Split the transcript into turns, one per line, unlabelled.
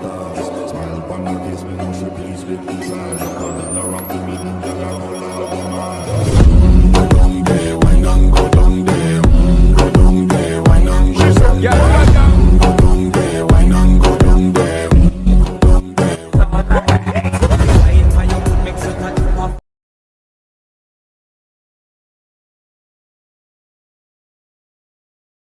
Smile, Smile upon my face when you should please with desire